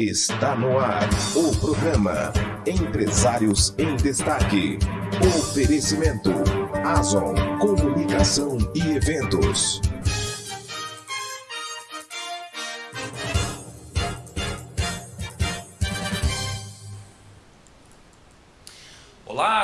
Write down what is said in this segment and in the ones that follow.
Está no ar o programa Empresários em Destaque. Oferecimento Azon Comunicação e Eventos.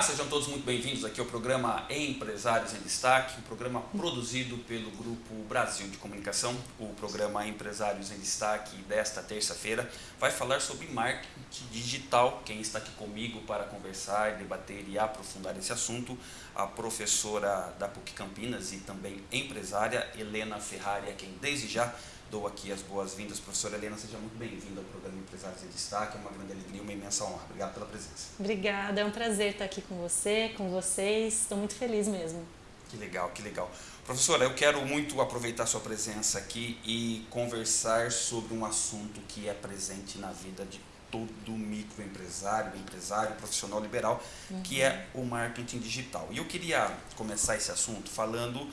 Sejam todos muito bem-vindos aqui ao programa Empresários em Destaque, um programa produzido pelo Grupo Brasil de Comunicação. O programa Empresários em Destaque desta terça-feira vai falar sobre marketing digital. Quem está aqui comigo para conversar, debater e aprofundar esse assunto, a professora da PUC Campinas e também empresária Helena Ferrari, a quem desde já dou aqui as boas-vindas. Professora Helena, seja muito bem-vinda ao programa Empresários em Destaque. É uma grande alegria, uma imensa honra. Obrigado pela presença. Obrigada, é um prazer estar aqui com você, com vocês. Estou muito feliz mesmo. Que legal, que legal. Professora, eu quero muito aproveitar sua presença aqui e conversar sobre um assunto que é presente na vida de todo microempresário, empresário, profissional liberal, uhum. que é o marketing digital. E eu queria começar esse assunto falando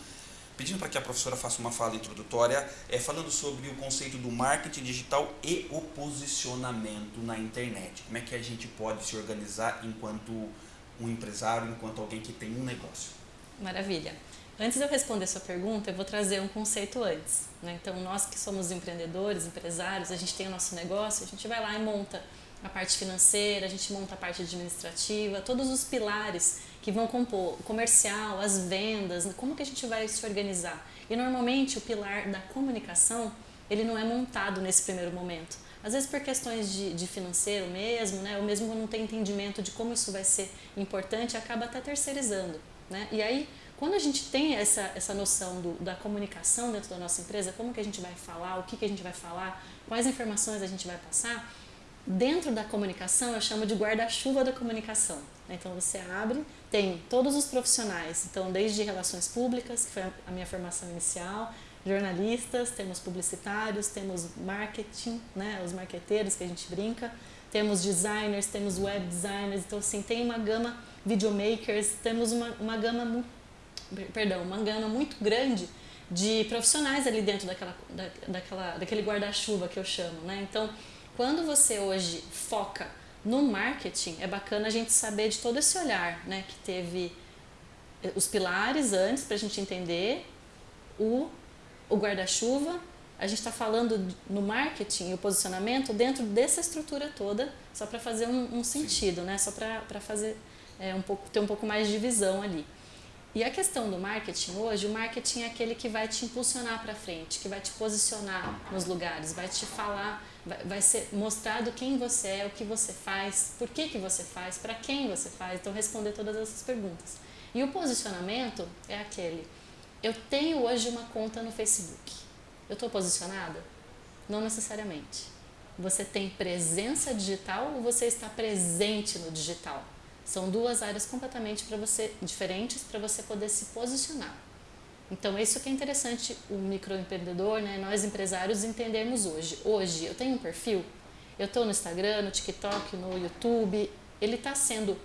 pedindo para que a professora faça uma fala introdutória, é, falando sobre o conceito do marketing digital e o posicionamento na internet. Como é que a gente pode se organizar enquanto um empresário, enquanto alguém que tem um negócio? Maravilha. Antes de eu responder sua pergunta, eu vou trazer um conceito antes. Né? Então, nós que somos empreendedores, empresários, a gente tem o nosso negócio, a gente vai lá e monta a parte financeira, a gente monta a parte administrativa, todos os pilares que vão compor o comercial, as vendas, como que a gente vai se organizar. E normalmente o pilar da comunicação, ele não é montado nesse primeiro momento. Às vezes por questões de, de financeiro mesmo, né? ou mesmo não tem entendimento de como isso vai ser importante, acaba até terceirizando. Né? E aí, quando a gente tem essa, essa noção do, da comunicação dentro da nossa empresa, como que a gente vai falar, o que, que a gente vai falar, quais informações a gente vai passar, dentro da comunicação eu chamo de guarda-chuva da comunicação. Então você abre, tem todos os profissionais, então desde relações públicas, que foi a minha formação inicial, jornalistas, temos publicitários, temos marketing, né, os marqueteiros que a gente brinca, temos designers, temos web designers, então assim, tem uma gama, videomakers, temos uma, uma gama, perdão, uma gama muito grande de profissionais ali dentro daquela, da, daquela, daquele guarda-chuva que eu chamo, né, então quando você hoje foca no marketing, é bacana a gente saber de todo esse olhar, né? Que teve eh, os pilares antes para a gente entender o, o guarda-chuva. A gente está falando no marketing e o posicionamento dentro dessa estrutura toda, só para fazer um, um sentido, né? Só para fazer é, um pouco, ter um pouco mais de visão ali. E a questão do marketing hoje, o marketing é aquele que vai te impulsionar para frente, que vai te posicionar nos lugares, vai te falar, vai, ser mostrado quem você é, o que você faz, por que, que você faz, para quem você faz. Então, responder todas essas perguntas. E o posicionamento é aquele, eu tenho hoje uma conta no Facebook. Eu estou posicionada? Não necessariamente. Você tem presença digital ou você está presente no digital? São duas áreas completamente para você diferentes para você poder se posicionar. Então, isso que é interessante o microempreendedor, né, nós empresários entendermos hoje. Hoje, eu tenho um perfil, eu estou no Instagram, no TikTok, no YouTube, ele está sendo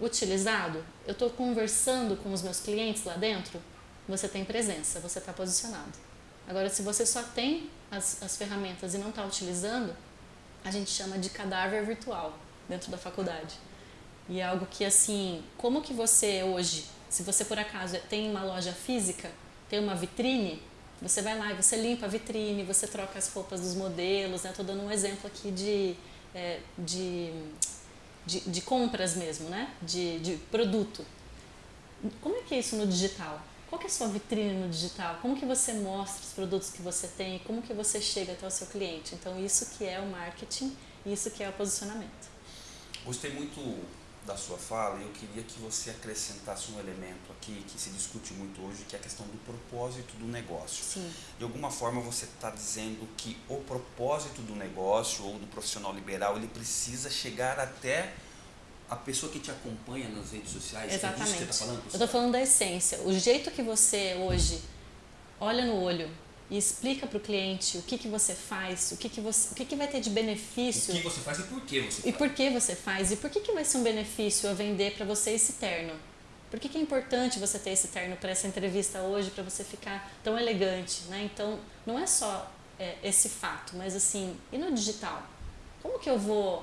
utilizado? Eu estou conversando com os meus clientes lá dentro? Você tem presença, você está posicionado. Agora, se você só tem as, as ferramentas e não está utilizando, a gente chama de cadáver virtual dentro da faculdade. E é algo que, assim, como que você hoje, se você por acaso tem uma loja física, tem uma vitrine, você vai lá e você limpa a vitrine, você troca as roupas dos modelos, né? Estou dando um exemplo aqui de, é, de, de, de, compras mesmo, né? De, de produto. Como é que é isso no digital? Qual que é a sua vitrine no digital? Como que você mostra os produtos que você tem? Como que você chega até o seu cliente? Então, isso que é o marketing, isso que é o posicionamento. Gostei muito da sua fala, eu queria que você acrescentasse um elemento aqui que se discute muito hoje, que é a questão do propósito do negócio. Sim. De alguma forma você está dizendo que o propósito do negócio ou do profissional liberal, ele precisa chegar até a pessoa que te acompanha nas redes sociais. Exatamente. É disso que você está falando? Eu estou falando da essência. O jeito que você hoje olha no olho e explica para o cliente o que, que você faz, o que, que, você, o que, que vai ter de benefício. O que você faz e por que você faz. E por que você faz. E por que, que vai ser um benefício a vender para você esse terno? Por que, que é importante você ter esse terno para essa entrevista hoje, para você ficar tão elegante? Né? Então, não é só é, esse fato, mas assim, e no digital? Como que eu vou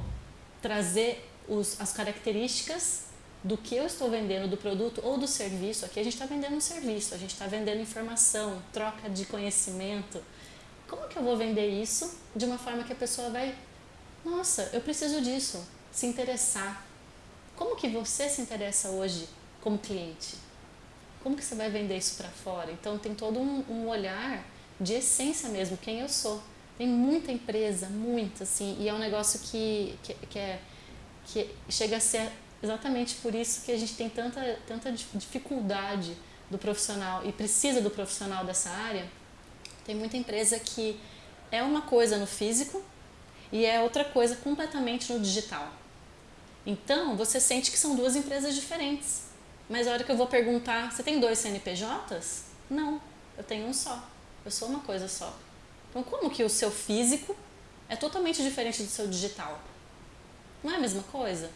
trazer os, as características do que eu estou vendendo, do produto ou do serviço? Aqui a gente está vendendo um serviço, a gente está vendendo informação, troca de conhecimento. Como que eu vou vender isso de uma forma que a pessoa vai, nossa, eu preciso disso, se interessar. Como que você se interessa hoje como cliente? Como que você vai vender isso para fora? Então tem todo um, um olhar de essência mesmo, quem eu sou. Tem muita empresa, muita, assim, e é um negócio que, que, que, é, que chega a ser exatamente por isso que a gente tem tanta, tanta dificuldade do profissional e precisa do profissional dessa área. Tem muita empresa que é uma coisa no físico e é outra coisa completamente no digital. Então, você sente que são duas empresas diferentes. Mas a hora que eu vou perguntar, você tem dois CNPJs? Não, eu tenho um só. Eu sou uma coisa só. Então, como que o seu físico é totalmente diferente do seu digital? Não é a mesma coisa?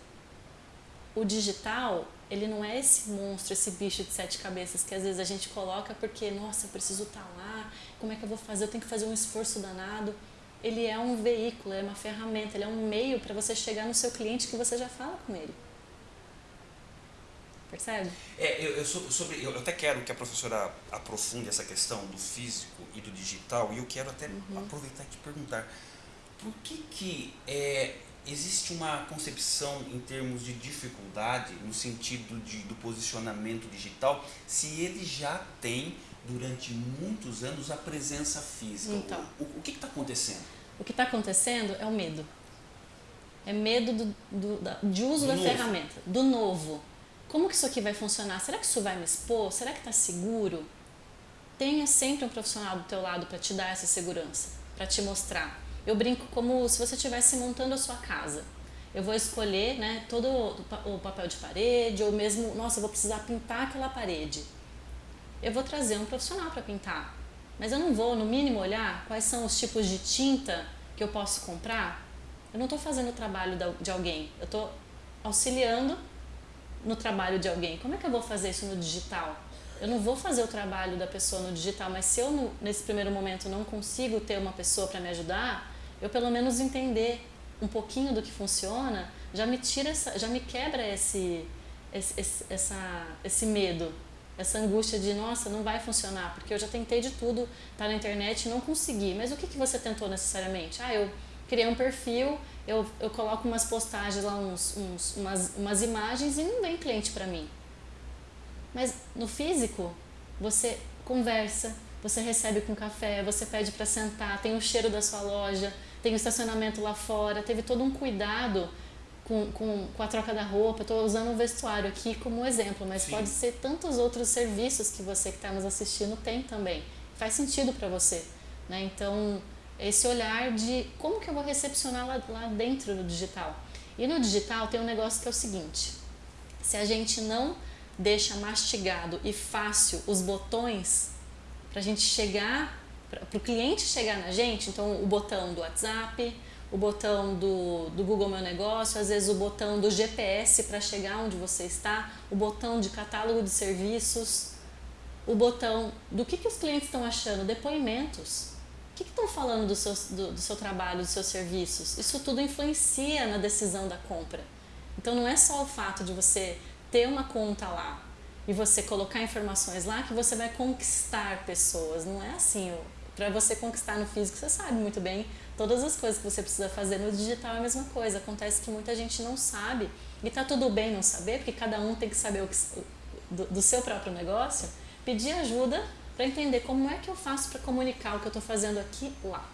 O digital, ele não é esse monstro, esse bicho de sete cabeças que às vezes a gente coloca porque, nossa, eu preciso estar tá lá, como é que eu vou fazer? Eu tenho que fazer um esforço danado. Ele é um veículo, é uma ferramenta, ele é um meio para você chegar no seu cliente que você já fala com ele. Percebe? É, eu, eu, sobre, eu até quero que a professora aprofunde essa questão do físico e do digital, e eu quero até uhum. aproveitar e te perguntar, por que que é, existe uma concepção em termos de dificuldade, no sentido de, do posicionamento digital, se ele já tem, durante muitos anos, a presença física? Então, o, o, que está acontecendo? O que está acontecendo é o medo. É medo do, do, de uso do da novo. ferramenta, do novo como que isso aqui vai funcionar? Será que isso vai me expor? Será que está seguro? Tenha sempre um profissional do teu lado para te dar essa segurança, para te mostrar. Eu brinco como se você estivesse montando a sua casa. Eu vou escolher né, todo o papel de parede, ou mesmo, nossa, eu vou precisar pintar aquela parede. Eu vou trazer um profissional para pintar. Mas eu não vou, no mínimo, olhar quais são os tipos de tinta que eu posso comprar. Eu não estou fazendo o trabalho de alguém, eu estou auxiliando no trabalho de alguém. Como é que eu vou fazer isso no digital? Eu não vou fazer o trabalho da pessoa no digital, mas se eu nesse primeiro momento não consigo ter uma pessoa para me ajudar, eu pelo menos entender um pouquinho do que funciona, já me tira essa, já me quebra esse esse, esse, essa, esse medo, essa angústia de nossa, não vai funcionar, porque eu já tentei de tudo, tá na internet e não consegui. Mas o que, que você tentou necessariamente? Ah, eu criei um perfil, eu, eu coloco umas postagens lá, uns, uns, umas, umas imagens e não vem cliente para mim. Mas no físico, você conversa, você recebe com café, você pede para sentar, tem o cheiro da sua loja, tem o estacionamento lá fora, teve todo um cuidado com, com, com a troca da roupa. Estou usando o vestuário aqui como exemplo, mas Sim. pode ser tantos outros serviços que você que está nos assistindo tem também. Faz sentido para você. Né? Então, esse olhar de como que eu vou recepcionar lá, lá dentro do digital. E no digital tem um negócio que é o seguinte: se a gente não deixa mastigado e fácil os botões para a gente chegar, para o cliente chegar na gente, então o botão do WhatsApp, o botão do, do Google Meu Negócio, às vezes o botão do GPS para chegar onde você está, o botão de catálogo de serviços, o botão do que, que os clientes estão achando, depoimentos. O que estão falando do seu, do, do seu trabalho, dos seus serviços? Isso tudo influencia na decisão da compra. Então não é só o fato de você ter uma conta lá e você colocar informações lá que você vai conquistar pessoas. Não é assim. Para você conquistar no físico, você sabe muito bem todas as coisas que você precisa fazer. No digital é a mesma coisa. Acontece que muita gente não sabe e tá tudo bem não saber, porque cada um tem que saber o que, do, do seu próprio negócio. Pedir ajuda para entender como é que eu faço para comunicar o que eu estou fazendo aqui lá.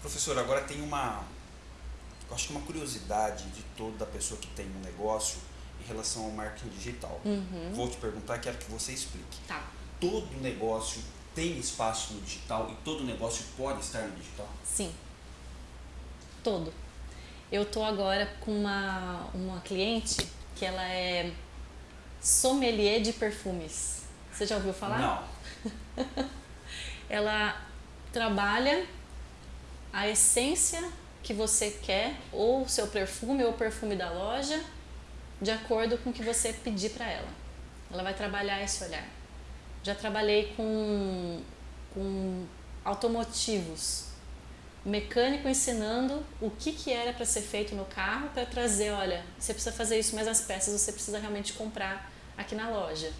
Professor, agora tem uma, eu acho que uma curiosidade de toda pessoa que tem um negócio em relação ao marketing digital. Uhum. Vou te perguntar, quero que você explique. Tá. Todo negócio tem espaço no digital e todo negócio pode estar no digital? Sim. Todo. Eu tô agora com uma, uma cliente que ela é sommelier de perfumes. Você já ouviu falar? Não. ela trabalha a essência que você quer, ou o seu perfume ou o perfume da loja, de acordo com o que você pedir para ela. Ela vai trabalhar esse olhar. Já trabalhei com, com automotivos. mecânico ensinando o que, que era para ser feito no carro para trazer, olha, você precisa fazer isso, mas as peças você precisa realmente comprar aqui na loja.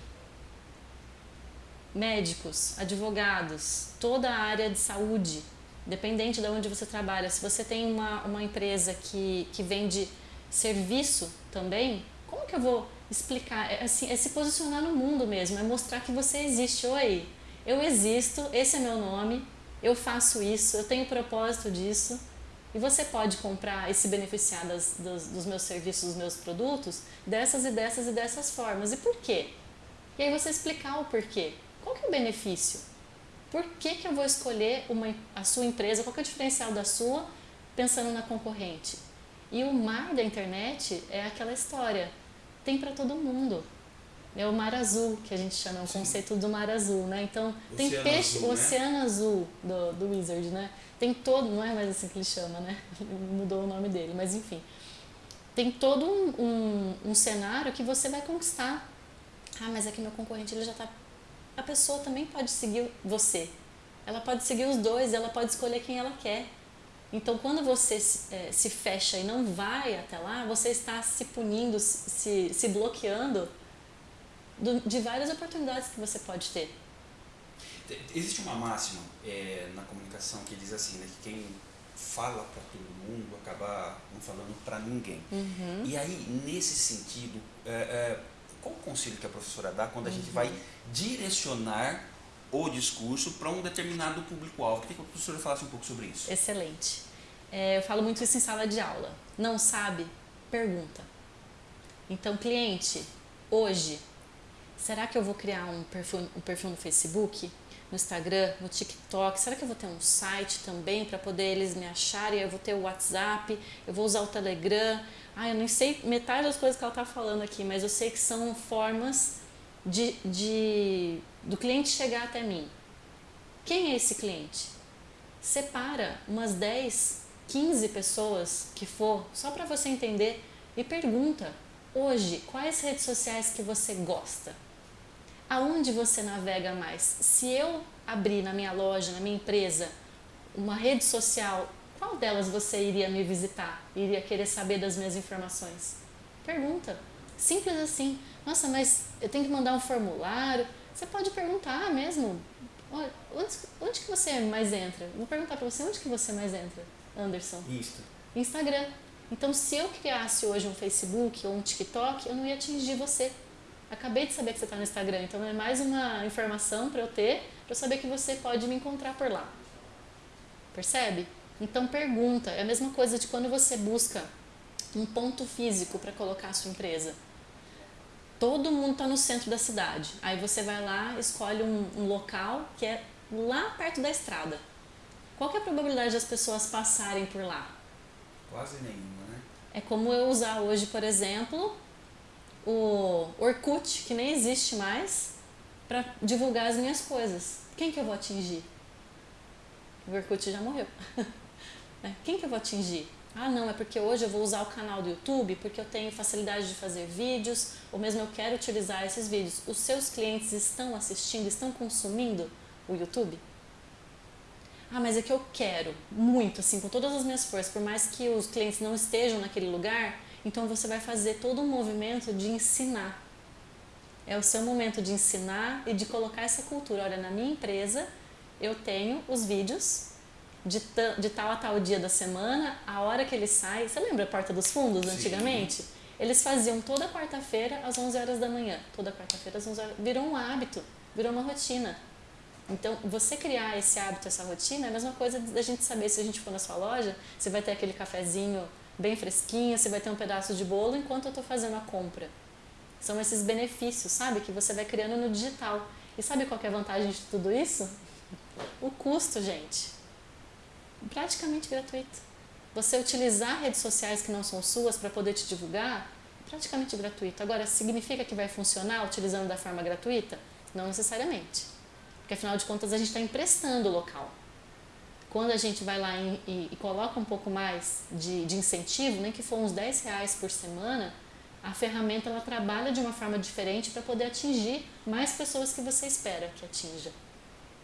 Médicos, advogados, toda a área de saúde, dependente de onde você trabalha. Se você tem uma, uma empresa que, que vende serviço também, como que eu vou explicar? É, assim, é se posicionar no mundo mesmo, é mostrar que você existe. Oi, eu existo, esse é meu nome, eu faço isso, eu tenho propósito disso. E você pode comprar e se beneficiar das, dos, dos meus serviços, dos meus produtos, dessas e dessas e dessas formas. E por quê? E aí você explicar o porquê. Qual que é o benefício? Por que, que eu vou escolher uma, a sua empresa? Qual que é o diferencial da sua pensando na concorrente? E o mar da internet é aquela história. Tem para todo mundo. É o mar azul, que a gente chama, é o Sim. conceito do mar azul, né? Então, oceano tem peixe, azul, o né? oceano azul do, do Wizard, né? Tem todo, não é mais assim que ele chama, né? Mudou o nome dele, mas enfim. Tem todo um, um, um cenário que você vai conquistar. Ah, mas é que meu concorrente ele já está a pessoa também pode seguir você. Ela pode seguir os dois, ela pode escolher quem ela quer. Então, quando você é, se fecha e não vai até lá, você está se punindo, se, se bloqueando do, de várias oportunidades que você pode ter. Existe uma máxima é, na comunicação que diz assim, né, que quem fala para todo mundo acaba não falando para ninguém. Uhum. E aí, nesse sentido, é, é, qual o conselho que a professora dá quando a uhum. gente vai direcionar o discurso para um determinado público-alvo? Queria que a professora falasse um pouco sobre isso. Excelente. É, eu falo muito isso em sala de aula. Não sabe? Pergunta. Então, cliente, hoje, será que eu vou criar um perfil, um perfil no Facebook, no Instagram, no TikTok? Será que eu vou ter um site também para poder eles me acharem? Eu vou ter o WhatsApp, eu vou usar o Telegram. Ah, eu nem sei metade das coisas que ela está falando aqui, mas eu sei que são formas de, de, do cliente chegar até mim. Quem é esse cliente? Separa umas 10, 15 pessoas que for, só para você entender, e pergunta: hoje, quais redes sociais que você gosta? Aonde você navega mais? Se eu abrir na minha loja, na minha empresa, uma rede social, qual delas você iria me visitar? Iria querer saber das minhas informações? Pergunta. Simples assim. Nossa, mas eu tenho que mandar um formulário. Você pode perguntar mesmo. Olha, onde, onde que você mais entra? Vou perguntar para você, onde que você mais entra, Anderson? Insta. Instagram. Então, se eu criasse hoje um Facebook ou um TikTok, eu não ia atingir você. Acabei de saber que você está no Instagram, então é mais uma informação para eu ter, para eu saber que você pode me encontrar por lá. Percebe? Então, pergunta. É a mesma coisa de quando você busca um ponto físico para colocar a sua empresa todo mundo está no centro da cidade. Aí você vai lá, escolhe um, um, local que é lá perto da estrada. Qual é a probabilidade das pessoas passarem por lá? Quase nenhuma, né? É como eu usar hoje, por exemplo, o Orkut, que nem existe mais, para divulgar as minhas coisas. Quem que eu vou atingir? O Orkut já morreu. Né? Quem que eu vou atingir? Ah, não, é porque hoje eu vou usar o canal do YouTube porque eu tenho facilidade de fazer vídeos, ou mesmo eu quero utilizar esses vídeos. Os seus clientes estão assistindo, estão consumindo o YouTube? Ah, mas é que eu quero muito, assim, com todas as minhas forças, por mais que os clientes não estejam naquele lugar, então você vai fazer todo um movimento de ensinar. É o seu momento de ensinar e de colocar essa cultura. Olha, na minha empresa eu tenho os vídeos de, de tal a tal dia da semana, a hora que ele sai. Você lembra a Porta dos Fundos Sim. antigamente? Eles faziam toda quarta-feira às 11 horas da manhã. Toda quarta-feira às 11 horas. Virou um hábito, virou uma rotina. Então, você criar esse hábito, essa rotina, é a mesma coisa da gente saber se a gente for na sua loja, você vai ter aquele cafezinho bem fresquinho, você vai ter um pedaço de bolo enquanto eu estou fazendo a compra. São esses benefícios, sabe, que você vai criando no digital. E sabe qual é a vantagem de tudo isso? O custo, gente praticamente gratuito. Você utilizar redes sociais que não são suas para poder te divulgar, praticamente gratuito. Agora, significa que vai funcionar utilizando da forma gratuita? Não necessariamente. Porque afinal de contas a gente está emprestando o local. Quando a gente vai lá e, e, e coloca um pouco mais de, de, incentivo, nem que for uns 10 reais por semana, a ferramenta ela trabalha de uma forma diferente para poder atingir mais pessoas que você espera que atinja.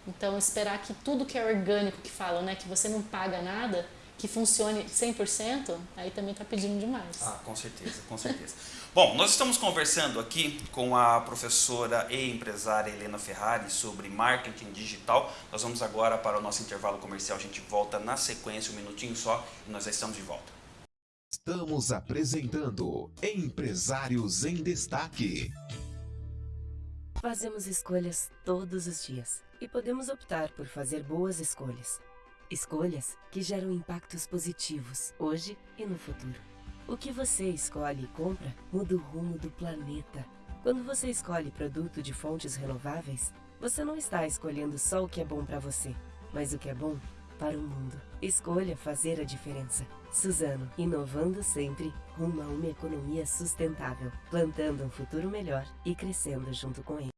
Então, esperar que tudo que é orgânico, que falam, né, que você não paga nada, que funcione 100%, aí também está pedindo demais. Ah, com certeza, com certeza. Bom, nós estamos conversando aqui com a professora e empresária Helena Ferrari sobre marketing digital. Nós vamos agora para o nosso intervalo comercial. A gente volta na sequência, um minutinho só, e nós já estamos de volta. Estamos apresentando Empresários em Destaque. Fazemos escolhas todos os dias e podemos optar por fazer boas escolhas. Escolhas que geram impactos positivos hoje e no futuro. O que você escolhe e compra muda o rumo do planeta. Quando você escolhe produto de fontes renováveis, você não está escolhendo só o que é bom para você, mas o que é bom para o mundo. Escolha fazer a diferença. Suzano, inovando sempre rumo a uma economia sustentável, plantando um futuro melhor e crescendo junto com ele.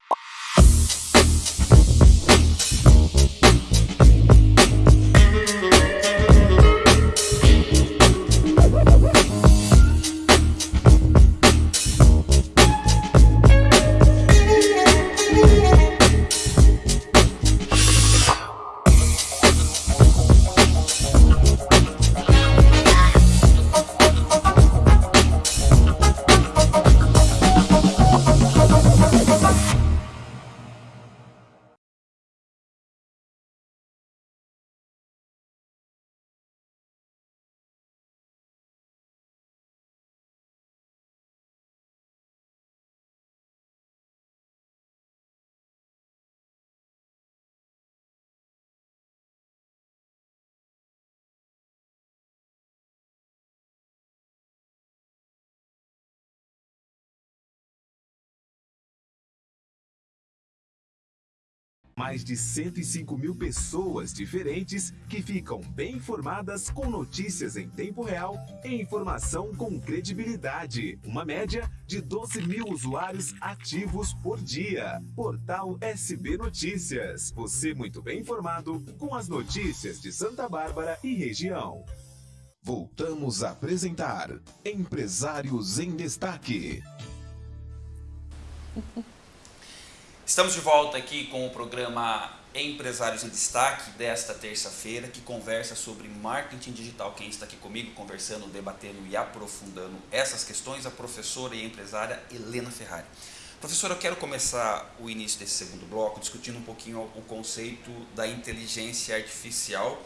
Mais de 105 mil pessoas diferentes que ficam bem informadas com notícias em tempo real e informação com credibilidade. Uma média de 12 mil usuários ativos por dia. Portal SB Notícias. Você muito bem informado com as notícias de Santa Bárbara e região. Voltamos a apresentar Empresários em Destaque. Estamos de volta aqui com o programa Empresários em Destaque desta terça-feira, que conversa sobre marketing digital. Quem está aqui comigo conversando, debatendo e aprofundando essas questões, a professora e empresária Helena Ferrari. Professora, eu quero começar o início desse segundo bloco discutindo um pouquinho o conceito da inteligência artificial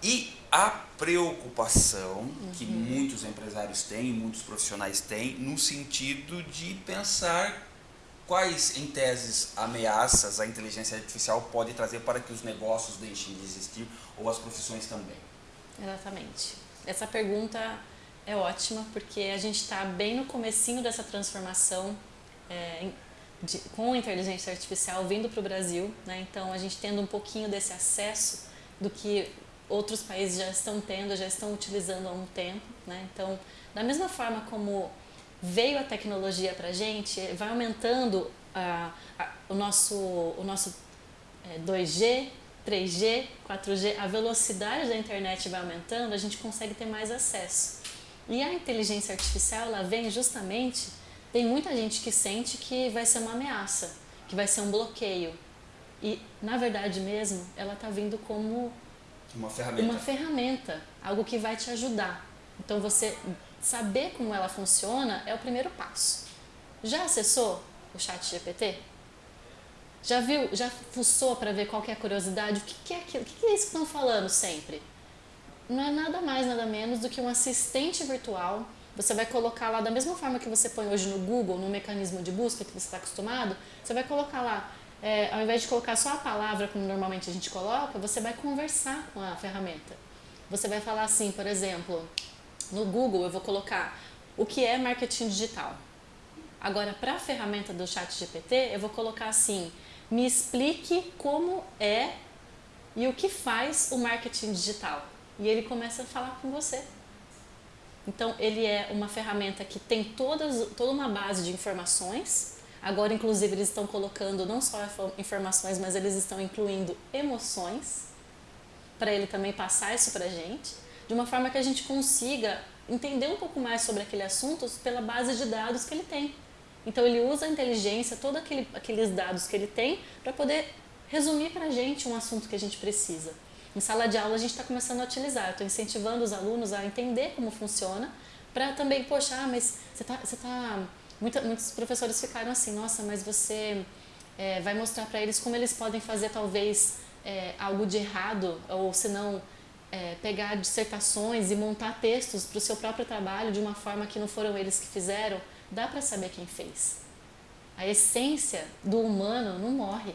e a preocupação uhum. que muitos empresários têm, muitos profissionais têm, no sentido de pensar quais, em teses, ameaças a inteligência artificial pode trazer para que os negócios deixem de existir ou as profissões também? Exatamente. Essa pergunta é ótima porque a gente está bem no comecinho dessa transformação é, de, com a inteligência artificial vindo para o Brasil, né? então a gente tendo um pouquinho desse acesso do que outros países já estão tendo, já estão utilizando há um tempo. Né? Então, da mesma forma como veio a tecnologia para a gente, vai aumentando a, a, o nosso, o nosso é, 2G, 3G, 4G, a velocidade da internet vai aumentando, a gente consegue ter mais acesso. E a inteligência artificial, ela vem justamente, tem muita gente que sente que vai ser uma ameaça, que vai ser um bloqueio. E, na verdade mesmo, ela está vindo como uma ferramenta. uma ferramenta, algo que vai te ajudar. Então, você saber como ela funciona é o primeiro passo. Já acessou o chat GPT? Já viu, já fuçou para ver qual é a curiosidade? O que, que é aquilo? O que, que é isso que estão falando sempre? Não é nada mais, nada menos do que um assistente virtual. Você vai colocar lá, da mesma forma que você põe hoje no Google, no mecanismo de busca que você está acostumado, você vai colocar lá, é, ao invés de colocar só a palavra como normalmente a gente coloca, você vai conversar com a ferramenta. Você vai falar assim, por exemplo, no Google eu vou colocar o que é marketing digital. Agora, para a ferramenta do chat GPT, eu vou colocar assim, me explique como é e o que faz o marketing digital. E ele começa a falar com você. Então, ele é uma ferramenta que tem todas, toda uma base de informações. Agora, inclusive, eles estão colocando não só informações, mas eles estão incluindo emoções, para ele também passar isso para a gente de uma forma que a gente consiga entender um pouco mais sobre aquele assunto pela base de dados que ele tem. Então ele usa a inteligência, todos aquele, aqueles dados que ele tem, para poder resumir para a gente um assunto que a gente precisa. Em sala de aula a gente está começando a utilizar, estou incentivando os alunos a entender como funciona, para também, poxa, ah, mas você está... Você tá... Muitos professores ficaram assim, nossa, mas você é, vai mostrar para eles como eles podem fazer talvez é, algo de errado, ou se não é, pegar dissertações e montar textos para o seu próprio trabalho de uma forma que não foram eles que fizeram, dá para saber quem fez. A essência do humano não morre.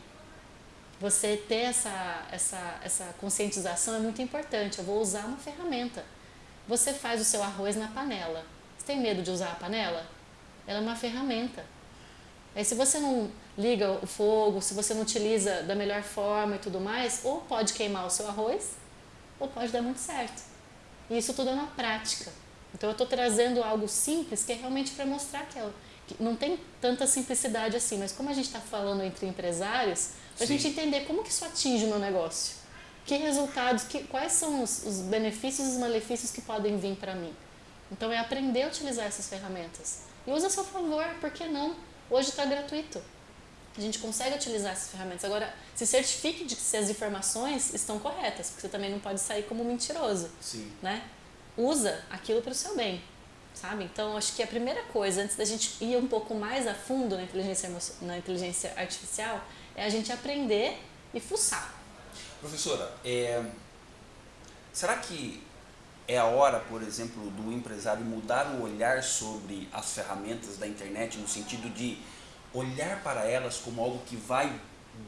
Você ter essa, essa, essa conscientização é muito importante. Eu vou usar uma ferramenta. Você faz o seu arroz na panela. Você tem medo de usar a panela? Ela é uma ferramenta. Aí se você não liga o fogo, se você não utiliza da melhor forma e tudo mais, ou pode queimar o seu arroz, ou pode dar muito certo. E isso tudo é uma prática. Então eu estou trazendo algo simples que é realmente para mostrar que, é, que, não tem tanta simplicidade assim, mas como a gente está falando entre empresários, para a gente entender como que isso atinge o meu negócio. Que resultados, que, quais são os, os benefícios e os malefícios que podem vir para mim. Então é aprender a utilizar essas ferramentas. E usa a seu favor, por que não? Hoje está gratuito. A gente consegue utilizar essas ferramentas. Agora, se certifique de que as informações estão corretas, porque você também não pode sair como mentiroso. Sim. Né? Usa aquilo para o seu bem, sabe? Então, acho que a primeira coisa, antes da gente ir um pouco mais a fundo na inteligência, na inteligência artificial, é a gente aprender e fuçar. Professora, é... será que é a hora, por exemplo, do empresário mudar o olhar sobre as ferramentas da internet no sentido de olhar para elas como algo que vai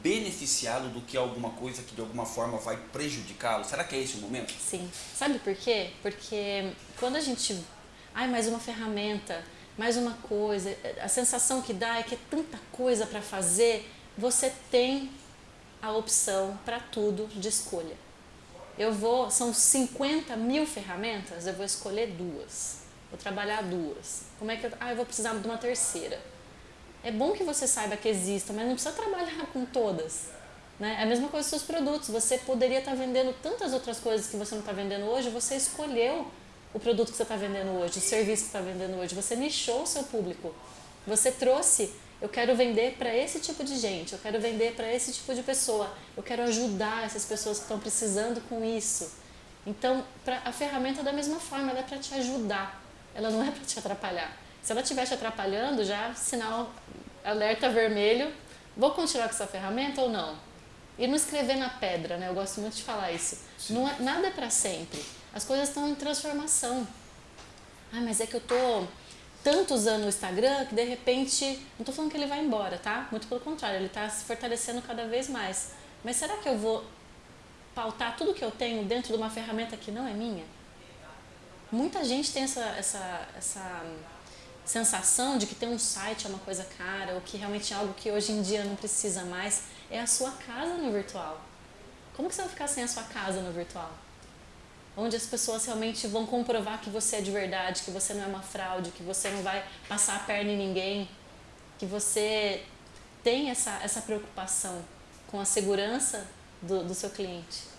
beneficiá-lo do que alguma coisa que de alguma forma vai prejudicá-lo? Será que é esse o momento? Sim. Sabe por quê? Porque quando a gente... Ai, mais uma ferramenta, mais uma coisa, a sensação que dá é que é tanta coisa para fazer, você tem a opção para tudo de escolha. Eu vou, são 50 mil ferramentas, eu vou escolher duas. Vou trabalhar duas. Como é que eu, ah, eu vou precisar de uma terceira é bom que você saiba que exista, mas não precisa trabalhar com todas. Né? É a mesma coisa com seus produtos. Você poderia estar vendendo tantas outras coisas que você não está vendendo hoje, você escolheu o produto que você está vendendo hoje, o serviço que está vendendo hoje, você nichou o seu público. Você trouxe, eu quero vender para esse tipo de gente, eu quero vender para esse tipo de pessoa, eu quero ajudar essas pessoas que estão precisando com isso. Então, pra, a ferramenta é da mesma forma, ela é para te ajudar, ela não é para te atrapalhar. Se ela estiver te atrapalhando, já sinal alerta vermelho, vou continuar com essa ferramenta ou não? E não escrever na pedra, né? Eu gosto muito de falar isso. Não é, nada é para sempre. As coisas estão em transformação. Ah, mas é que eu tô tanto usando o Instagram que de repente, não tô falando que ele vai embora, tá? Muito pelo contrário, ele está se fortalecendo cada vez mais. Mas será que eu vou pautar tudo que eu tenho dentro de uma ferramenta que não é minha? Muita gente tem essa, essa, essa sensação de que ter um site é uma coisa cara ou que realmente é algo que hoje em dia não precisa mais, é a sua casa no virtual. Como que você vai ficar sem a sua casa no virtual? Onde as pessoas realmente vão comprovar que você é de verdade, que você não é uma fraude, que você não vai passar a perna em ninguém, que você tem essa, essa preocupação com a segurança do, do seu cliente.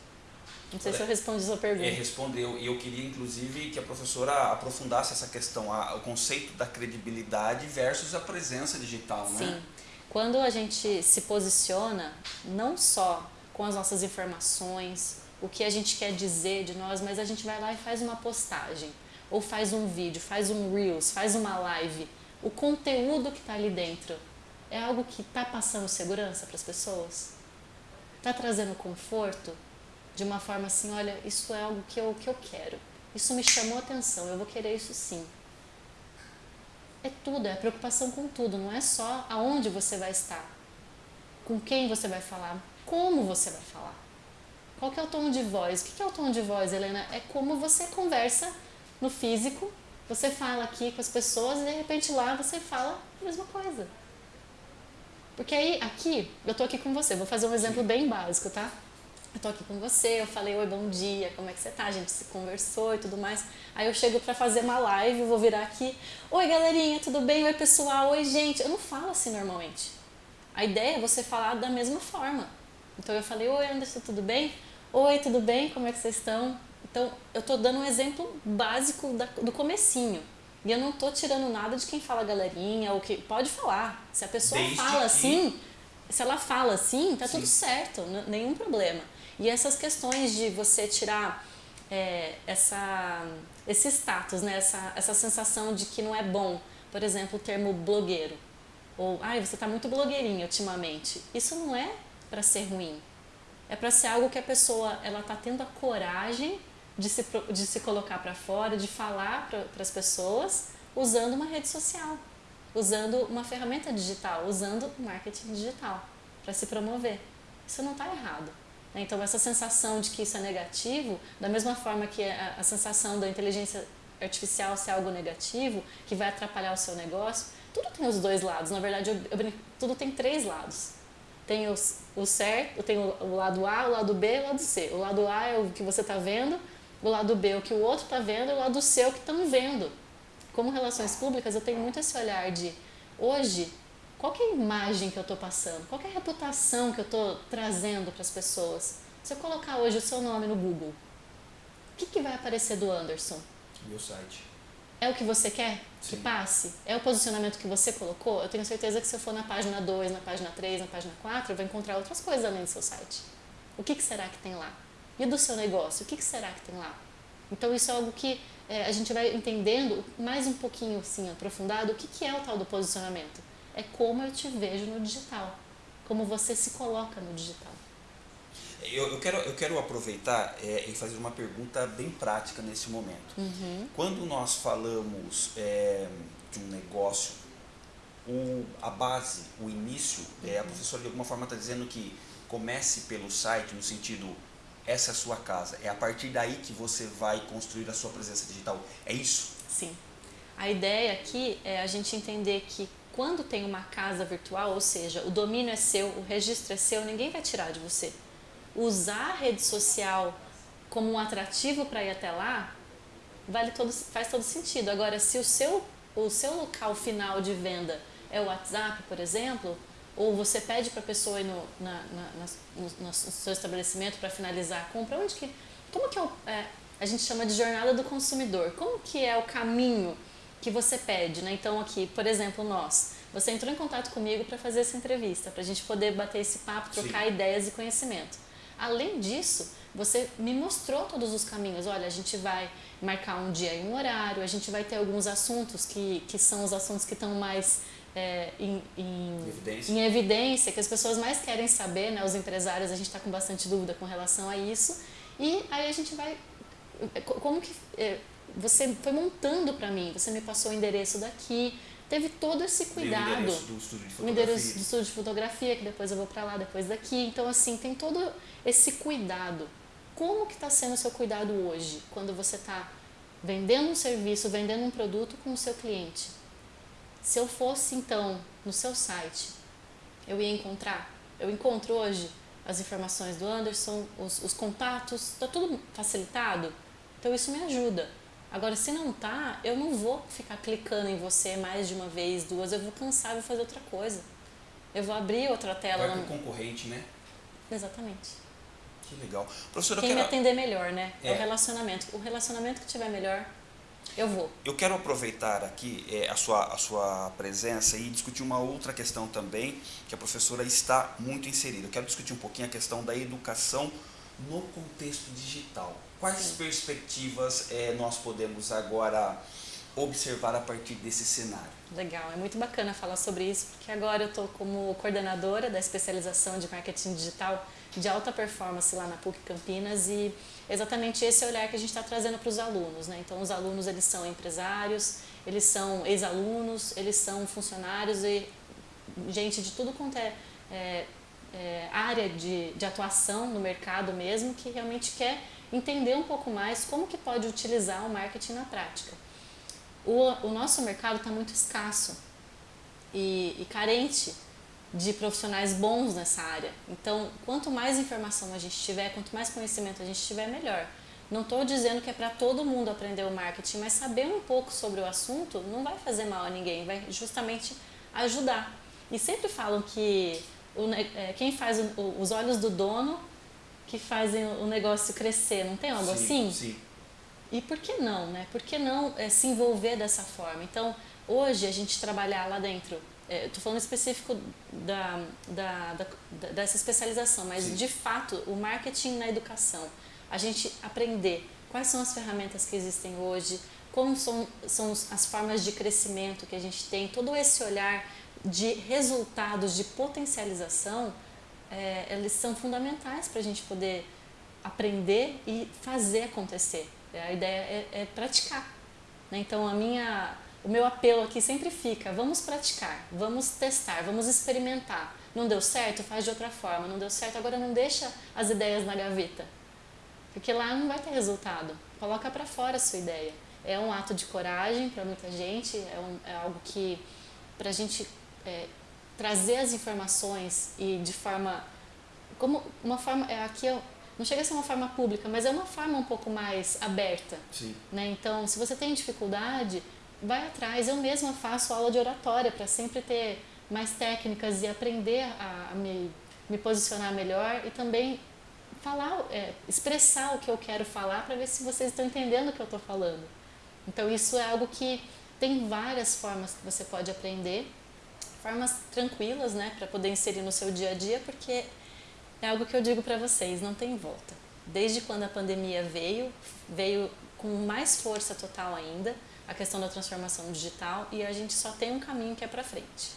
Não sei se eu respondi a sua pergunta. É, respondeu. E eu queria, inclusive, que a professora aprofundasse essa questão, a, o conceito da credibilidade versus a presença digital, né? Sim. Quando a gente se posiciona, não só com as nossas informações, o que a gente quer dizer de nós, mas a gente vai lá e faz uma postagem, ou faz um vídeo, faz um Reels, faz uma live. O conteúdo que está ali dentro é algo que está passando segurança para as pessoas? Está trazendo conforto? De uma forma assim, olha, isso é algo que eu, que eu quero. Isso me chamou atenção, eu vou querer isso sim. É tudo, é a preocupação com tudo, não é só aonde você vai estar, com quem você vai falar, como você vai falar. Qual que é o tom de voz? O que é o tom de voz, Helena? É como você conversa no físico, você fala aqui com as pessoas e de repente lá você fala a mesma coisa. Porque aí, aqui, eu tô aqui com você, vou fazer um exemplo bem básico, tá? Eu tô aqui com você, eu falei, oi, bom dia, como é que você tá? A gente se conversou e tudo mais. Aí eu chego pra fazer uma live, vou virar aqui, oi galerinha, tudo bem? Oi pessoal, oi gente. Eu não falo assim normalmente. A ideia é você falar da mesma forma. Então eu falei, oi Anderson, tudo bem? Oi, tudo bem? Como é que vocês estão? Então eu tô dando um exemplo básico da, do comecinho. E eu não tô tirando nada de quem fala galerinha, ou que pode falar. Se a pessoa Desde fala que... assim se ela fala assim, tá Sim. tudo certo, nenhum problema. E essas questões de você tirar é, essa, esse status, né? essa, essa sensação de que não é bom, por exemplo, o termo blogueiro. Ou, ai, ah, você está muito blogueirinha ultimamente. Isso não é para ser ruim. É para ser algo que a pessoa ela está tendo a coragem de se, de se colocar para fora, de falar para as pessoas usando uma rede social, usando uma ferramenta digital, usando marketing digital para se promover. Isso não está errado. Né? Então, essa sensação de que isso é negativo, da mesma forma que a, a sensação da inteligência artificial ser algo negativo, que vai atrapalhar o seu negócio, tudo tem os dois lados. Na verdade, eu, eu, tudo tem três lados. Tem os, o certo, tem o, o, lado A, o lado B e o lado C. O lado A é o que você está vendo, o lado B é o que o outro está vendo e o lado C é o que estão vendo. Como relações públicas, eu tenho muito esse olhar de hoje, qual é a imagem que eu estou passando? Qual é a reputação que eu estou trazendo para as pessoas? Se eu colocar hoje o seu nome no Google, o que, que vai aparecer do Anderson? Meu site. É o que você quer Sim. que passe? É o posicionamento que você colocou? Eu tenho certeza que se eu for na página 2, na página 3, na página 4, eu vou encontrar outras coisas além do seu site. O que, que será que tem lá? E do seu negócio? O que, que será que tem lá? Então isso é algo que é, a gente vai entendendo mais um pouquinho assim, aprofundado o que, que é o tal do posicionamento. É como eu te vejo no digital, como você se coloca no digital. Eu, eu quero, eu quero aproveitar é, e fazer uma pergunta bem prática nesse momento. Uhum. Quando nós falamos é, de um negócio, o, a base, o início, uhum. é, a uhum. professora de alguma forma está dizendo que comece pelo site no sentido essa é a sua casa. É a partir daí que você vai construir a sua presença digital. É isso? Sim. A ideia aqui é a gente entender que quando tem uma casa virtual, ou seja, o domínio é seu, o registro é seu, ninguém vai tirar de você. Usar a rede social como um atrativo para ir até lá, vale todo, faz todo sentido. Agora, se o seu, o seu local final de venda é o WhatsApp, por exemplo, ou você pede para a pessoa ir no, na, na, no, no, seu estabelecimento para finalizar a compra, onde que, como que é, o, é, a gente chama de jornada do consumidor, como que é o caminho que você pede, né? Então aqui, por exemplo, nós, você entrou em contato comigo para fazer essa entrevista, para a gente poder bater esse papo, trocar Sim. ideias e conhecimento. Além disso, você me mostrou todos os caminhos. Olha, a gente vai marcar um dia e um horário, a gente vai ter alguns assuntos que, que são os assuntos que estão mais é, em, em, evidência. em, evidência. que as pessoas mais querem saber, né? Os empresários, a gente está com bastante dúvida com relação a isso. E aí a gente vai... Como que... É, você foi montando para mim, você me passou o endereço daqui, teve todo esse cuidado. o endereço do estúdio de fotografia. O endereço do estúdio de fotografia, que depois eu vou para lá, depois daqui. Então, assim, tem todo esse cuidado. Como que está sendo o seu cuidado hoje, quando você está vendendo um serviço, vendendo um produto com o seu cliente? Se eu fosse então no seu site, eu ia encontrar, eu encontro hoje as informações do Anderson, os, os contatos, está tudo facilitado? Então isso me ajuda. Agora, se não tá, eu não vou ficar clicando em você mais de uma vez, duas, eu vou cansar e vou fazer outra coisa. Eu vou abrir outra tela. Vai no... concorrente, né? Exatamente. Que legal. Professora, Quem quero... me atender melhor, né? É. é o relacionamento. O relacionamento que tiver melhor, eu vou. Eu quero aproveitar aqui é, a, sua, a sua presença e discutir uma outra questão também, que a professora está muito inserida. Eu quero discutir um pouquinho a questão da educação no contexto digital. Quais Sim. perspectivas é, nós podemos agora observar a partir desse cenário? Legal, é muito bacana falar sobre isso, porque agora eu estou como coordenadora da especialização de marketing digital de alta performance lá na PUC Campinas e exatamente esse olhar que a gente está trazendo para os alunos. Né? Então, os alunos eles são empresários, eles são ex-alunos, eles são funcionários e gente de tudo quanto é, é, é, área de, de atuação no mercado mesmo, que realmente quer entender um pouco mais como que pode utilizar o marketing na prática. O, o nosso mercado está muito escasso e, e carente de profissionais bons nessa área. Então, quanto mais informação a gente tiver, quanto mais conhecimento a gente tiver, melhor. Não estou dizendo que é para todo mundo aprender o marketing, mas saber um pouco sobre o assunto não vai fazer mal a ninguém, vai justamente ajudar. E sempre falam que o, é, quem faz o, os olhos do dono que fazem o negócio crescer, não tem algo sim, assim? Sim. E por que não, né? Por que não é, se envolver dessa forma? Então, hoje a gente trabalhar lá dentro Estou falando específico da, da, da, dessa especialização, mas Sim. de fato o marketing na educação, a gente aprender quais são as ferramentas que existem hoje, como são, são as formas de crescimento que a gente tem, todo esse olhar de resultados, de potencialização, é, eles são fundamentais para a gente poder aprender e fazer acontecer. A ideia é, é praticar. Né? Então, a minha, o meu apelo aqui sempre fica: vamos praticar, vamos testar, vamos experimentar. Não deu certo? Faz de outra forma. Não deu certo? Agora não deixa as ideias na gaveta. Porque lá não vai ter resultado. Coloca para fora a sua ideia. É um ato de coragem para muita gente, é, um, é, algo que, para a gente é, trazer as informações e de forma. Como uma forma. É, aqui é, não chega a ser uma forma pública, mas é uma forma um pouco mais aberta. Sim. Né? Então, se você tem dificuldade, vai atrás. Eu mesma faço aula de oratória para sempre ter mais técnicas e aprender a, a me, me posicionar melhor e também falar, é, expressar o que eu quero falar para ver se vocês estão entendendo o que eu estou falando. Então isso é algo que tem várias formas que você pode aprender, formas tranquilas, né, para poder inserir no seu dia a dia, porque é algo que eu digo para vocês, não tem volta. Desde quando a pandemia veio, veio com mais força total ainda a questão da transformação digital e a gente só tem um caminho que é para frente.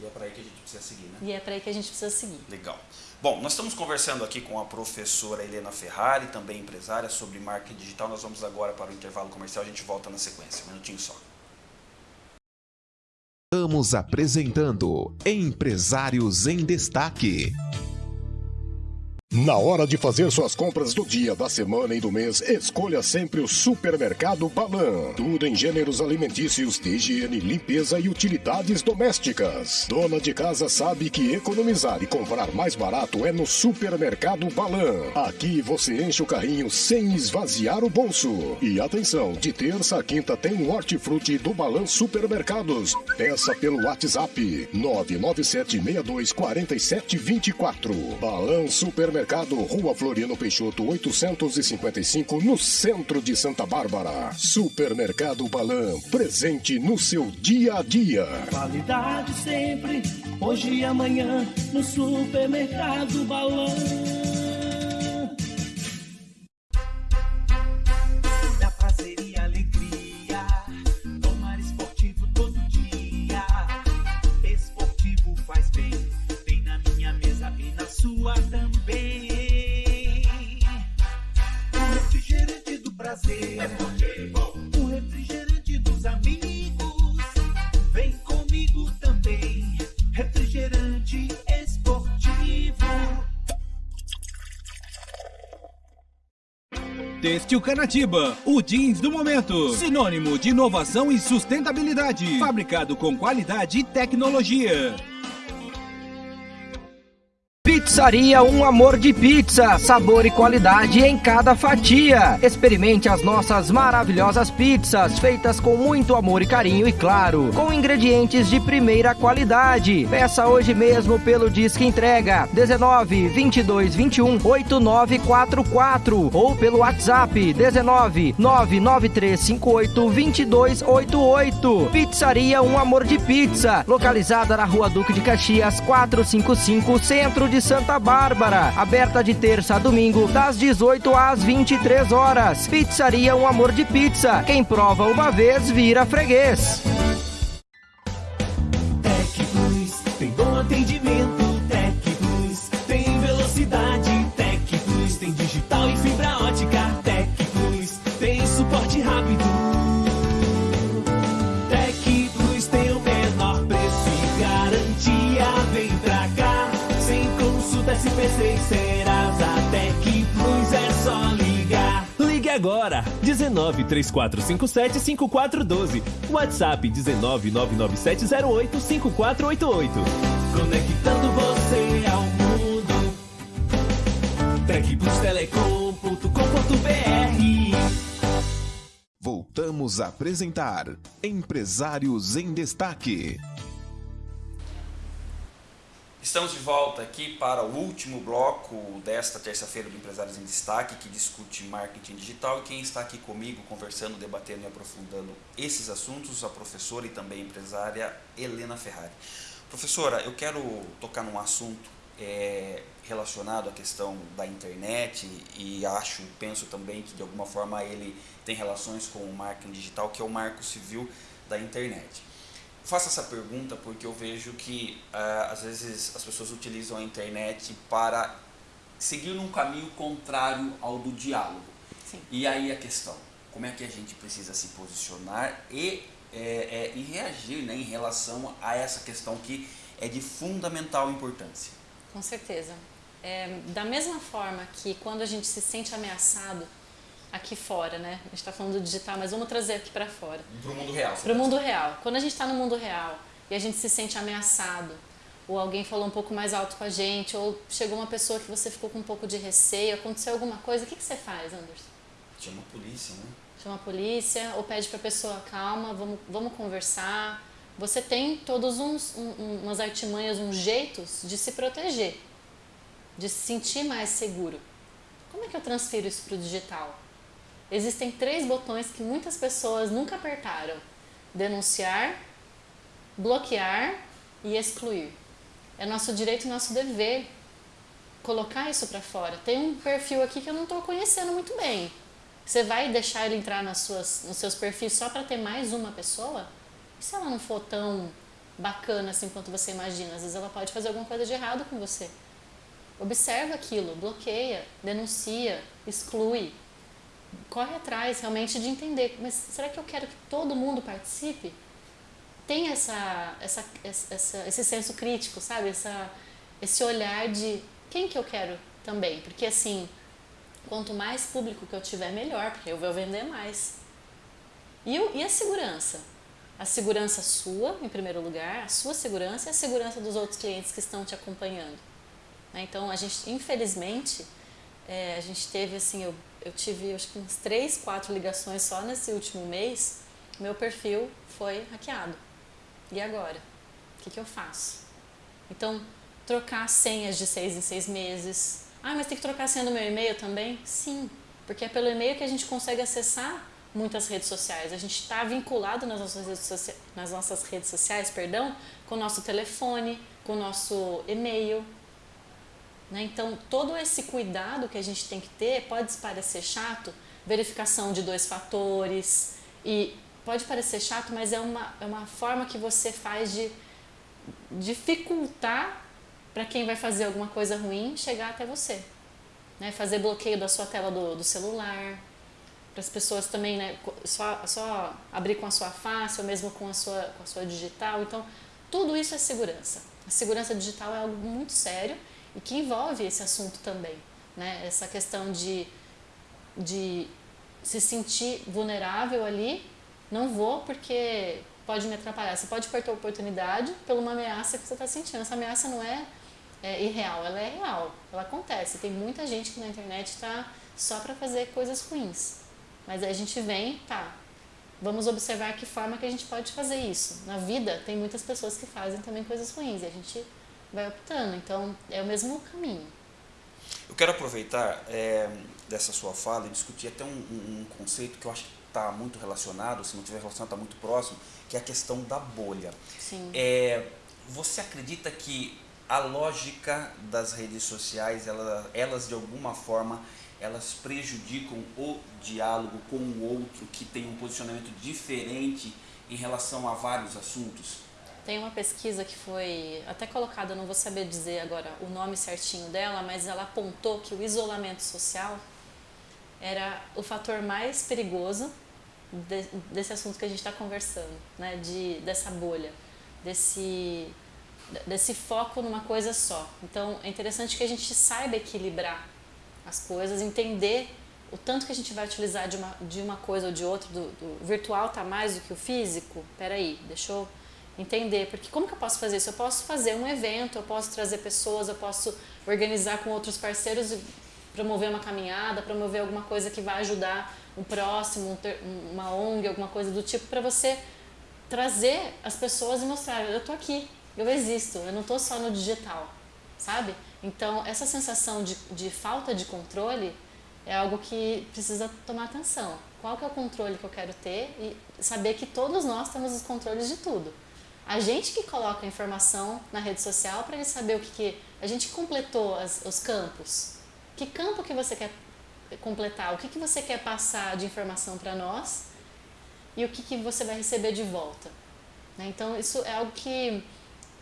E é para aí que a gente precisa seguir, né? E é para aí que a gente precisa seguir. Legal. Bom, nós estamos conversando aqui com a professora Helena Ferrari, também empresária, sobre marketing digital. Nós vamos agora para o intervalo comercial, a gente volta na sequência. Um minutinho só. Estamos apresentando Empresários em Destaque. Na hora de fazer suas compras do dia, da semana e do mês, escolha sempre o Supermercado Balan. Tudo em gêneros alimentícios, higiene, limpeza e utilidades domésticas. Dona de casa sabe que economizar e comprar mais barato é no Supermercado Balan. Aqui você enche o carrinho sem esvaziar o bolso. E atenção, de terça a quinta tem hortifruti do Balan Supermercados. Peça pelo WhatsApp 997624724. Balan Supermercado Supermercado, Rua Floriano Peixoto, 855, no centro de Santa Bárbara. Supermercado Balan, presente no seu dia a dia. Qualidade sempre, hoje e amanhã, no Supermercado Balan. Têxtil Canatiba, o jeans do momento. Sinônimo de inovação e sustentabilidade. Fabricado com qualidade e tecnologia. Pizzaria Um Amor de Pizza, sabor e qualidade em cada fatia. Experimente as nossas maravilhosas pizzas, feitas com muito amor e carinho e claro, com ingredientes de primeira qualidade. Peça hoje mesmo pelo Disque Entrega 19 22 21 8944 ou pelo WhatsApp 19 99358 2288. Pizzaria Um Amor de Pizza, localizada na Rua Duque de Caxias 455, Centro de Santa Bárbara, aberta de terça a domingo, das 18 às 23 horas. Pizzaria Um Amor de Pizza. Quem prova uma vez vira freguês. Consulta SPC e Serasa. Tec Plus é só ligar. Ligue agora! 19 3457 5412. WhatsApp 19 99708 5488. Conectando você ao mundo. Tecplustelecom.com.br Voltamos a apresentar Empresários em Destaque. Estamos de volta aqui para o último bloco desta terça-feira do Empresários em Destaque, que discute marketing digital. E quem está aqui comigo, conversando, debatendo e aprofundando esses assuntos, a professora e também empresária Helena Ferrari. Professora, eu quero tocar num assunto é, relacionado à questão da internet e acho, penso também que de alguma forma ele tem relações com o marketing digital, que é o marco civil da internet. Faço essa pergunta porque eu vejo que uh, às vezes as pessoas utilizam a internet para seguir num caminho contrário ao do diálogo. Sim. E aí a questão, como é que a gente precisa se posicionar e, é, é, e reagir né, em relação a essa questão que é de fundamental importância? Com certeza. É, da mesma forma que quando a gente se sente ameaçado aqui fora, né? A gente está falando do digital, mas vamos trazer aqui para fora. Para o mundo real. Para o mundo real. Quando a gente está no mundo real e a gente se sente ameaçado, ou alguém falou um pouco mais alto com a gente, ou chegou uma pessoa que você ficou com um pouco de receio, aconteceu alguma coisa, o que, que você faz, Anderson? Chama a polícia, né? Chama a polícia, ou pede para a pessoa, calma, vamos, vamos conversar. Você tem todos uns, um, umas artimanhas, uns jeitos de se proteger, de se sentir mais seguro. Como é que eu transfiro isso para o digital? Existem três botões que muitas pessoas nunca apertaram: denunciar, bloquear e excluir. É nosso direito e nosso dever colocar isso para fora. Tem um perfil aqui que eu não estou conhecendo muito bem. Você vai deixar ele entrar nas suas, nos seus perfis só para ter mais uma pessoa? E se ela não for tão bacana assim quanto você imagina? Às vezes ela pode fazer alguma coisa de errado com você. Observa aquilo, bloqueia, denuncia, exclui corre atrás realmente de entender, mas será que eu quero que todo mundo participe? Tem essa, essa, essa, esse senso crítico, sabe? Essa, esse olhar de quem que eu quero também. Porque assim, quanto mais público que eu tiver, melhor, porque eu vou vender mais. E, e a segurança? A segurança sua, em primeiro lugar, a sua segurança e a segurança dos outros clientes que estão te acompanhando. Né? Então, a gente, infelizmente, é, a gente teve assim, eu eu tive acho que uns três, quatro ligações só nesse último mês, meu perfil foi hackeado. E agora? O que, que eu faço? Então, trocar senhas de seis em seis meses. Ah, mas tem que trocar a senha do meu e-mail também? Sim, porque é pelo e-mail que a gente consegue acessar muitas redes sociais. A gente está vinculado nas nossas, redes sociais, nas nossas redes sociais, perdão, com o nosso telefone, com o nosso e-mail. Né? Então, todo esse cuidado que a gente tem que ter pode parecer chato, verificação de dois fatores, e pode parecer chato, mas é uma, é uma forma que você faz de dificultar para quem vai fazer alguma coisa ruim chegar até você. Né? Fazer bloqueio da sua tela do, do celular, para as pessoas também, né, só, só abrir com a sua face ou mesmo com a sua, com a sua digital. Então, tudo isso é segurança. A segurança digital é algo muito sério e que envolve esse assunto também, né? Essa questão de, de se sentir vulnerável ali, não vou porque pode me atrapalhar. Você pode perder a oportunidade por uma ameaça que você está sentindo. Essa ameaça não é, é, irreal, ela é real, ela acontece. Tem muita gente que na internet está só para fazer coisas ruins. Mas aí a gente vem, tá, vamos observar que forma que a gente pode fazer isso. Na vida tem muitas pessoas que fazem também coisas ruins e a gente vai optando. Então, é o mesmo caminho. Eu quero aproveitar é, dessa sua fala e discutir até um, um, conceito que eu acho que está muito relacionado, se não tiver relacionado, está muito próximo, que é a questão da bolha. Sim. É, você acredita que a lógica das redes sociais, elas, elas de alguma forma, elas prejudicam o diálogo com o outro que tem um posicionamento diferente em relação a vários assuntos? Tem uma pesquisa que foi até colocada, não vou saber dizer agora o nome certinho dela, mas ela apontou que o isolamento social era o fator mais perigoso de, desse assunto que a gente está conversando, né? De, dessa bolha, desse, desse foco numa coisa só. Então é interessante que a gente saiba equilibrar as coisas, entender o tanto que a gente vai utilizar de uma, de uma coisa ou de outra, do, do virtual está mais do que o físico. Peraí, deixa eu entender, porque como que eu posso fazer isso? Eu posso fazer um evento, eu posso trazer pessoas, eu posso organizar com outros parceiros e promover uma caminhada, promover alguma coisa que vai ajudar um próximo, uma ONG, alguma coisa do tipo, para você trazer as pessoas e mostrar, eu tô aqui, eu existo, eu não estou só no digital, sabe? Então, essa sensação de, de falta de controle é algo que precisa tomar atenção. Qual que é o controle que eu quero ter e saber que todos nós temos os controles de tudo. A gente que coloca a informação na rede social para ele saber o que, que a gente completou as, os campos. Que campo que você quer completar? O que, que você quer passar de informação para nós? E o que, que você vai receber de volta? Né? Então, isso é algo que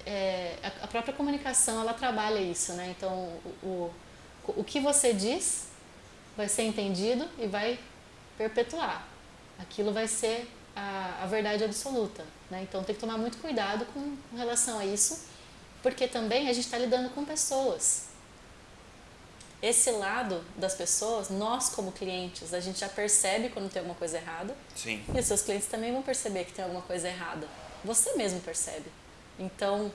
é, a própria comunicação ela trabalha isso. Né? Então, o, o, o que você diz vai ser entendido e vai perpetuar. Aquilo vai ser a, a verdade absoluta. Né? Então tem que tomar muito cuidado com relação a isso, porque também a gente está lidando com pessoas. Esse lado das pessoas, nós como clientes, a gente já percebe quando tem alguma coisa errada. Sim. E os seus clientes também vão perceber que tem alguma coisa errada. Você mesmo percebe. Então,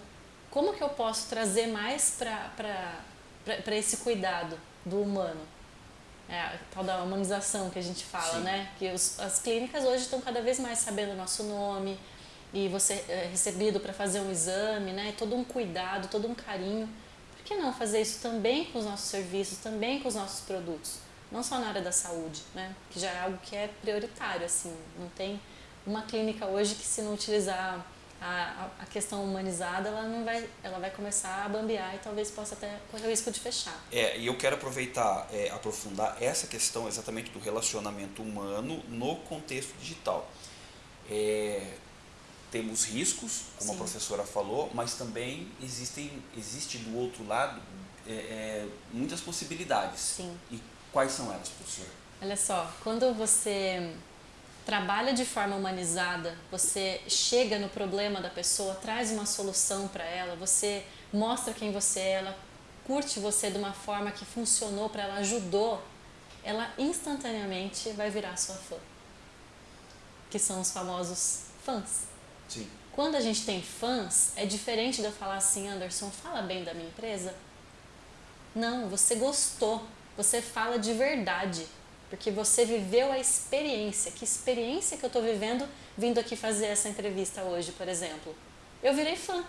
como que eu posso trazer mais para esse cuidado do humano? É, a tal da humanização que a gente fala, Sim. né? Que os, as clínicas hoje estão cada vez mais sabendo o nosso nome e você é recebido para fazer um exame, né? Todo um cuidado, todo um carinho. Por que não fazer isso também com os nossos serviços, também com os nossos produtos? Não só na área da saúde, né? Que já é algo que é prioritário, assim. Não tem uma clínica hoje que se não utilizar a, a questão humanizada, ela não vai, ela vai começar a bambear e talvez possa até correr o risco de fechar. É, e eu quero aproveitar, é, aprofundar essa questão exatamente do relacionamento humano no contexto digital. É, temos riscos, como Sim. a professora falou, mas também existem, existe do outro lado é, é, muitas possibilidades. Sim. E quais são elas, professora? Olha só, quando você trabalha de forma humanizada, você chega no problema da pessoa, traz uma solução para ela, você mostra quem você é, ela curte você de uma forma que funcionou para ela, ajudou, ela instantaneamente vai virar sua fã. Que são os famosos fãs. Sim. Quando a gente tem fãs, é diferente de eu falar assim, Anderson, fala bem da minha empresa. Não, você gostou, você fala de verdade, porque você viveu a experiência. Que experiência que eu estou vivendo vindo aqui fazer essa entrevista hoje, por exemplo? Eu virei fã.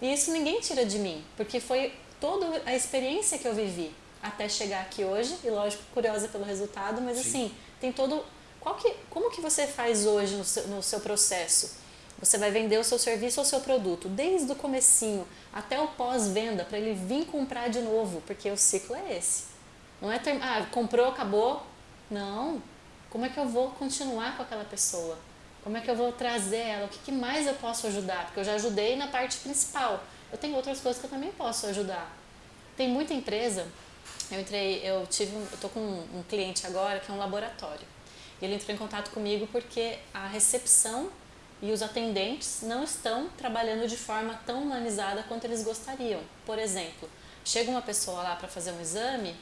E isso ninguém tira de mim, porque foi toda a experiência que eu vivi até chegar aqui hoje, e lógico, curiosa pelo resultado, mas Sim. assim, tem todo. Qual que, como que você faz hoje no seu, no seu processo? Você vai vender o seu serviço ou o seu produto, desde o comecinho até o pós-venda, para ele vir comprar de novo, porque o ciclo é esse. Não é ter, ah, comprou, acabou. Não. Como é que eu vou continuar com aquela pessoa? Como é que eu vou trazer ela? O que, que mais eu posso ajudar? Porque eu já ajudei na parte principal. Eu tenho outras coisas que eu também posso ajudar. Tem muita empresa. Eu entrei, eu tive, eu tô com um, um cliente agora que é um laboratório. E ele entrou em contato comigo porque a recepção e os atendentes não estão trabalhando de forma tão humanizada quanto eles gostariam. Por exemplo, chega uma pessoa lá para fazer um exame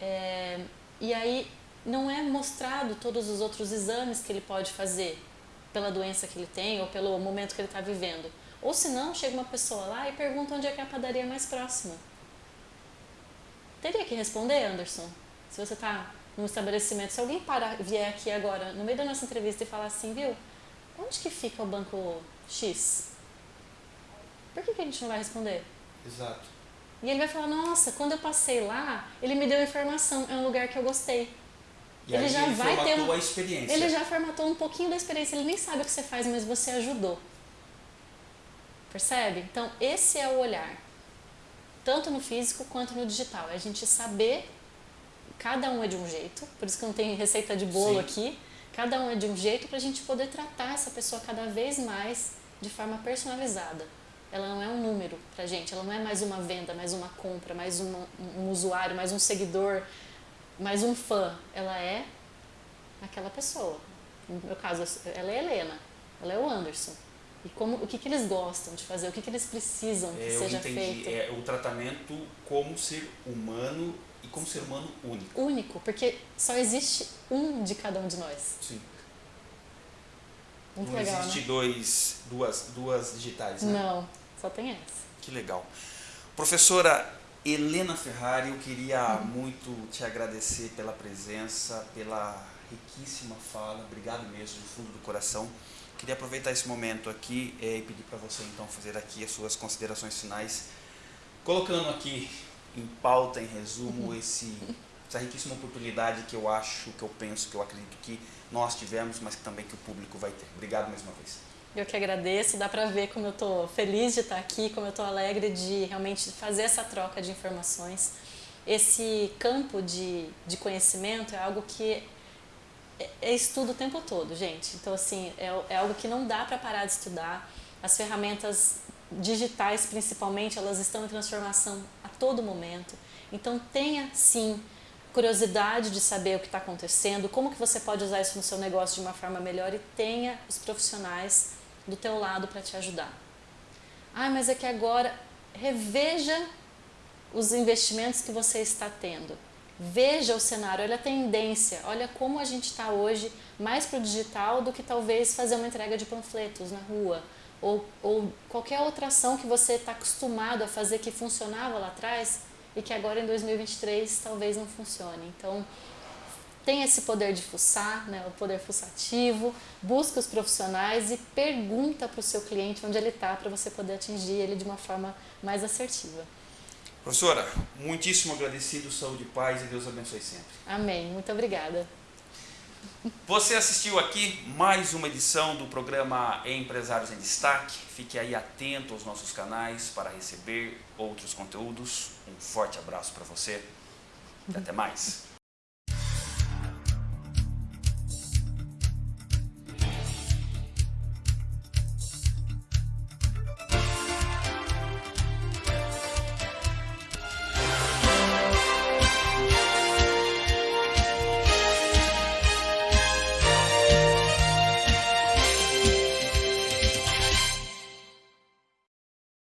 é, e aí não é mostrado todos os outros exames que ele pode fazer pela doença que ele tem ou pelo momento que ele está vivendo. Ou se não, chega uma pessoa lá e pergunta onde é que é a padaria mais próxima. Teria que responder, Anderson? Se você está num estabelecimento, se alguém vier aqui agora, no meio da nossa entrevista e falar assim, viu, onde que fica o banco X? Por que, que a gente não vai responder? Exato. E ele vai falar, nossa, quando eu passei lá, ele me deu informação, é um lugar que eu gostei. E Ele já ele vai ter a experiência. Ele já formatou um pouquinho da experiência, ele nem sabe o que você faz, mas você ajudou. Percebe? Então, esse é o olhar. Tanto no físico quanto no digital. É a gente saber, cada um é de um jeito, por isso que não tem receita de bolo Sim. aqui. Cada um é de um jeito para a gente poder tratar essa pessoa cada vez mais de forma personalizada. Ela não é um número pra gente, ela não é mais uma venda, mais uma compra, mais uma- um usuário, mais um seguidor, mais um fã. Ela é aquela pessoa. No meu caso, ela é a Helena, ela é o Anderson. E como, o que, que eles gostam de fazer, o que, que eles precisam que É, seja entendi. feito. É o tratamento como ser humano e como ser humano único. Único, porque só existe um de cada um de nós. Sim. Muito não legal, existe né? dois, duas, duas digitais, né? Não, só tem essa. Que legal. Professora Helena Ferrari, eu queria Uhum. muito te agradecer pela presença, pela riquíssima fala. Obrigado mesmo, do fundo do coração. queria aproveitar esse momento aqui eh, e pedir para você então fazer aqui as suas considerações finais, colocando aqui em pauta, em resumo, esse, essa riquíssima oportunidade que eu acho, que eu penso, que eu acredito que nós tivemos, mas que também que o público vai ter. Obrigado mais uma vez. Eu que agradeço, dá para ver como eu estou feliz de estar aqui, como eu estou alegre de realmente fazer essa troca de informações. Esse campo de, de conhecimento é algo que é, é estudo o tempo todo, gente. Então, assim, é, é algo que não dá para parar de estudar. As ferramentas digitais, principalmente, elas estão em transformação a todo momento. Então, tenha, sim, curiosidade de saber o que está acontecendo, como que você pode usar isso no seu negócio de uma forma melhor e tenha os profissionais do teu lado para te ajudar. Ah, mas é que agora reveja os investimentos que você está tendo. Veja o cenário, olha a tendência, olha como a gente está hoje mais para o digital do que talvez fazer uma entrega de panfletos na rua ou, ou qualquer outra ação que você está acostumado a fazer que funcionava lá atrás e que agora em 2023 talvez não funcione. Então, tem esse poder de fuçar, né, o poder fuçativo, busca os profissionais e pergunta para o seu cliente onde ele está para você poder atingir ele de uma forma mais assertiva. Professora, muitíssimo agradecido, saúde e paz e Deus abençoe sempre. Amém. Muito obrigada. Você assistiu aqui mais uma edição do programa Empresários em Destaque. Fique aí atento aos nossos canais para receber outros conteúdos. Um forte abraço para você e até mais.